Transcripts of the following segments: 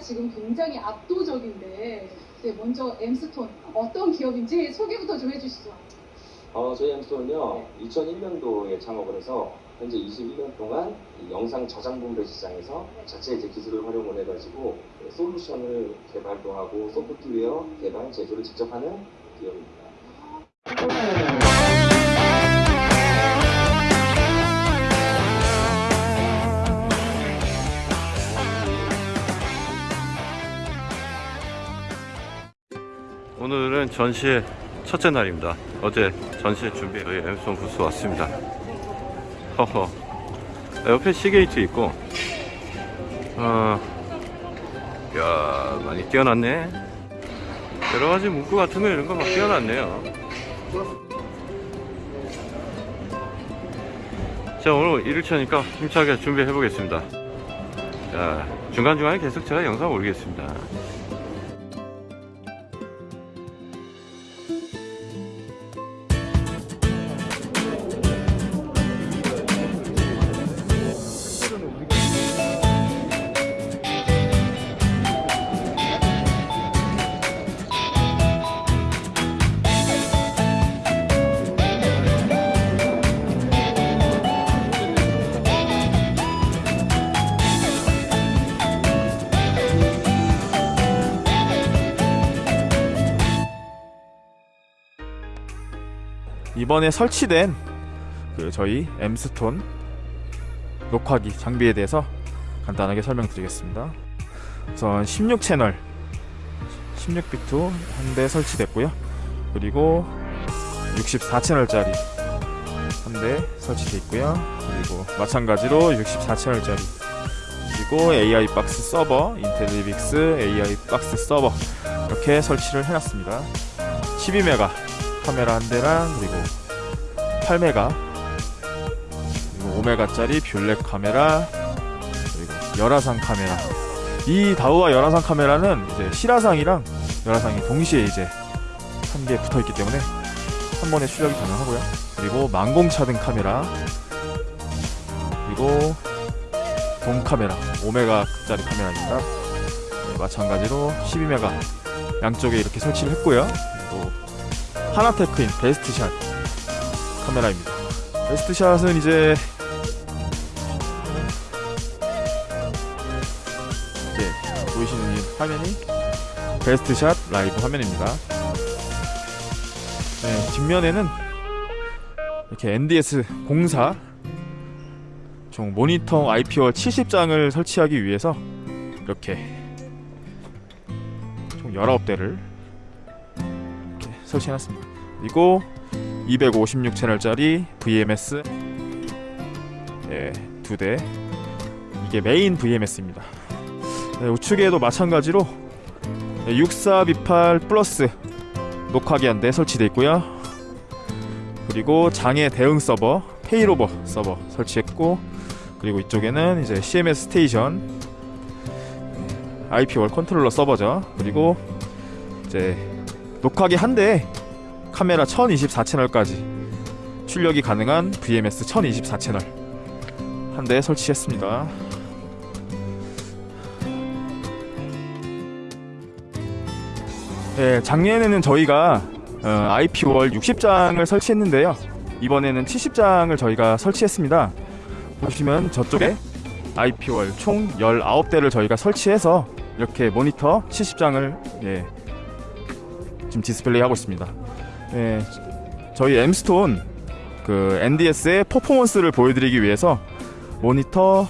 지금 굉장히 압도적인데 네, 먼저 엠스톤 어떤 기업인지 소개부터 좀 해주시죠. 어, 저희 엠스톤은요, 2001년도에 창업을 해서 현재 21년 동안 이 영상 저장 분배 시장에서 자체 이제 기술을 활용을 해가지고 솔루션을 개발도 하고 소프트웨어 개발 제조를 직접 하는 기업입니다. 오늘은 전시회 첫째 날입니다. 어제 전시회 준비 저희 엠스톤 부스 왔습니다. 허허. 옆에 시게이트 있고, 어, 야 많이 뛰어났네. 여러 가지 문구 같은 거 이런 거 막 뛰어났네요. 자 오늘 1일차니까 힘차게 준비해 보겠습니다. 자 중간중간에 계속 제가 영상 올리겠습니다. 이번에 설치된 그 저희 엠스톤 녹화기 장비에 대해서 간단하게 설명드리겠습니다. 우선 16채널 16비트 한 대 설치됐고요. 그리고 64채널짜리 한 대 설치되어 있고요. 그리고 마찬가지로 64채널짜리 그리고 AI 박스 서버, 인텔리빅스 AI 박스 서버 이렇게 설치를 해놨습니다. 12메가 카메라 한 대랑 그리고 8메가 그리고 5메가짜리 bullet 카메라 그리고 열화상 카메라. 이 다후아 열화상 카메라는 이제 실화상이랑 열화상이 동시에 이제 한 개 붙어 있기 때문에 한 번에 출력이 가능하고요. 그리고 망공차등 카메라 그리고 돔 카메라 5메가짜리 카메라입니다. 네, 마찬가지로 12메가 양쪽에 이렇게 설치를 했고요. 그리고 하나테크인 베스트샷 카메라입니다. 베스트샷은 이제 이제 보이시는 이 화면이 베스트샷 라이브 화면입니다. 네, 뒷면에는 이렇게 NDS 공사 총 모니터 IP월 70장을 설치하기 위해서 이렇게 총 19대를 이렇게 설치해놨습니다. 그리고 256채널짜리 VMS 예, 두 대. 이게 메인 VMS입니다. 네, 우측에도 마찬가지로 64비팔 플러스 녹화기 한 대 설치되어 있고요. 그리고 장애 대응 서버, failover 서버 설치했고 그리고 이쪽에는 이제 CMS station IP wall 컨트롤러 서버죠. 그리고 이제 녹화기 한 대에 카메라 1024채널까지 출력이 가능한 VMS 1024채널 한 대 설치했습니다. 네, 작년에는 저희가 어, IP wall 60장을 설치했는데요. 이번에는 70장을 저희가 설치했습니다. 보시면 저쪽에 IP wall 총 19대를 저희가 설치해서 이렇게 모니터 70장을 예, 지금 디스플레이 하고 있습니다. 예, 저희 엠스톤 그 NDS의 퍼포먼스를 보여드리기 위해서 모니터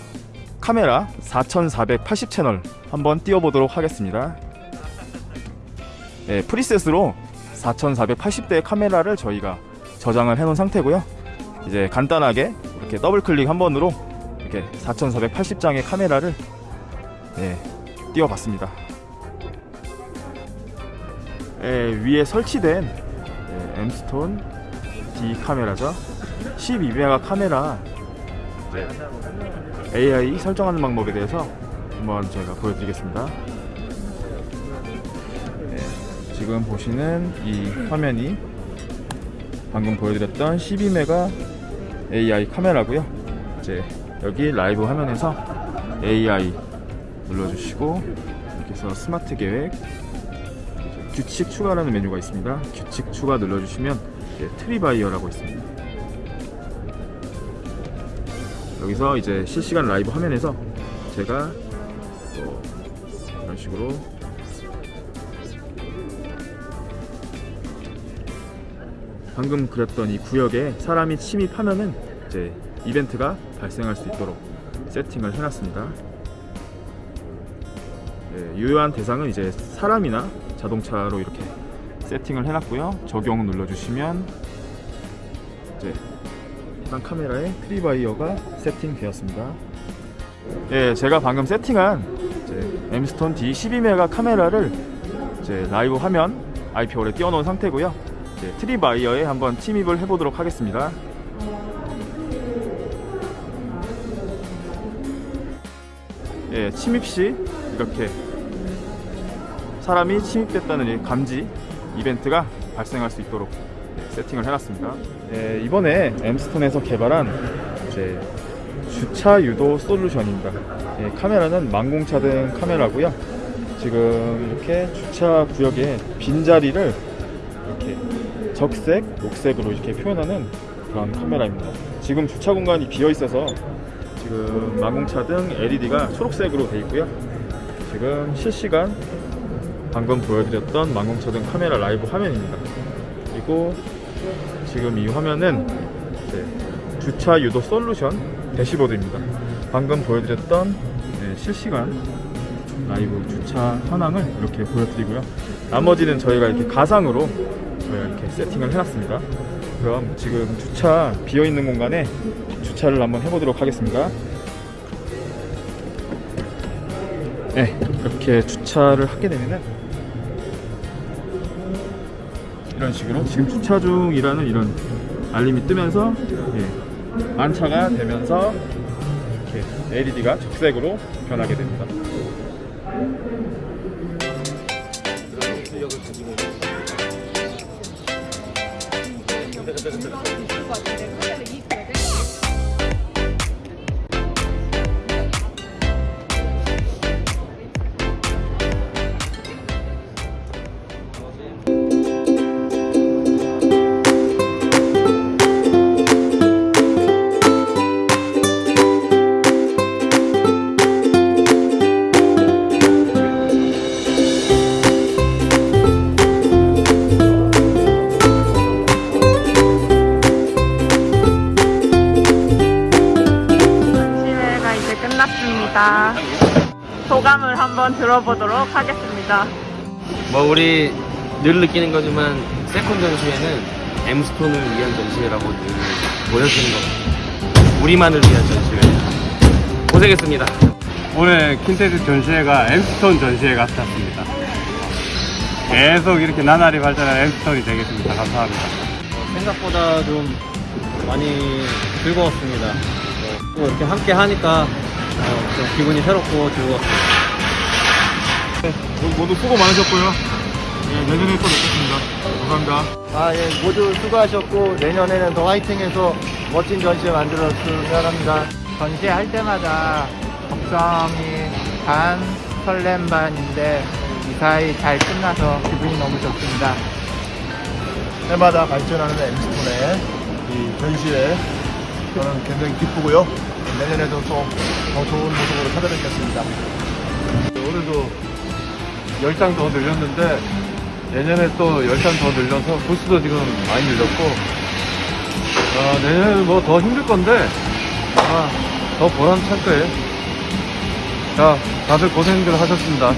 카메라 4480 채널 한번 띄워보도록 하겠습니다. 예, 프리셋으로 4480대의 카메라를 저희가 저장을 해놓은 상태고요. 이제 간단하게 이렇게 더블 클릭 한 번으로 이렇게 4480장의 카메라를 예, 띄워봤습니다. 예, 위에 설치된 예, 엠스톤 D 카메라죠. 12메가 카메라 네, AI 설정하는 방법에 대해서 한번 제가 보여드리겠습니다. 네, 지금 보시는 이 화면이 방금 보여드렸던 12메가 AI 카메라고요. 이제 여기 라이브 화면에서 AI 눌러주시고 그래서 스마트 계획 규칙 추가라는 메뉴가 있습니다. 규칙 추가 눌러주시면 tripwire라고 있습니다. 여기서 이제 실시간 라이브 화면에서 제가 뭐 이런 식으로 방금 그렸던 이 구역에 사람이 침입하면은 이제 이벤트가 발생할 수 있도록 세팅을 해놨습니다. 예, 유효한 대상은 이제 사람이나 자동차로 이렇게 세팅을 해놨고요. 적용 눌러주시면 이제 해당 카메라에 tripwire가 세팅되었습니다. 예, 제가 방금 세팅한 엠스톤 D12메가 카메라를 이제 라이브 화면 IPO에 띄워놓은 상태고요. 이제 tripwire에 한번 침입을 해보도록 하겠습니다. 예, 침입 시 이렇게 사람이 침입됐다는 이 감지 이벤트가 발생할 수 있도록 예, 세팅을 해놨습니다. 예, 이번에 엠스톤에서 개발한 이제 주차 유도 솔루션입니다. 예, 카메라는 망공차등 카메라고요. 지금 이렇게 주차 구역에 빈자리를 이렇게 적색, 녹색으로 이렇게 표현하는 그런 카메라입니다. 지금 주차 공간이 비어 있어서 지금 망공차등 LED가 초록색으로 되어 있고요. 지금 실시간 방금 보여드렸던 망공차등 카메라 라이브 화면입니다. 그리고 지금 이 화면은 이제 주차 유도 솔루션 대시보드입니다. 방금 보여드렸던 네, 실시간 라이브 주차 현황을 이렇게 보여드리고요. 나머지는 저희가 이렇게 가상으로 저희가 이렇게 세팅을 해놨습니다. 그럼 지금 주차 비어 있는 공간에 주차를 한번 해보도록 하겠습니다. 네, 이렇게 주차를 하게 되면은 이런 식으로 지금 주차 중이라는 이런 알림이 뜨면서 예, 안차가 되면서 이렇게 LED가 적색으로 변하게 됩니다. 소감을 한번 들어보도록 하겠습니다. 뭐 우리 늘 느끼는 거지만 세콘 전시회는 엠스톤을 위한 전시회라고 늘 보여주는 거 우리만을 위한 전시회 고생했습니다 올해 킨텍스 전시회가 엠스톤 전시회 같았습니다. 계속 이렇게 나날이 발전한 엠스톤이 되겠습니다. 감사합니다. 생각보다 좀 많이 즐거웠습니다. 또 이렇게 함께 하니까 어, 좀 기분이 새롭고 즐거웠습니다. 모두 수고 많으셨고요. 예, 내년에 또 뵙겠습니다. 감사합니다. 아, 예, 모두 수고하셨고, 내년에는 더 화이팅해서 멋진 전시회 만들었으면 합니다. 전시할 때마다 걱정이 반, 설렘 반인데 무사히 잘 끝나서 기분이 너무 좋습니다. 해마다 발전하는 엠스톤의 이 전시회, 저는 굉장히 기쁘고요. 내년에도 또 더 좋은 모습으로 찾아뵙겠습니다. 올해도 10장 더 늘렸는데 내년에 또 10장 더 늘려서 부스도 지금 많이 늘렸고 아, 내년에는 뭐 더 힘들 건데 아, 더 보람찰 거예요. 자, 다들 고생들 하셨습니다.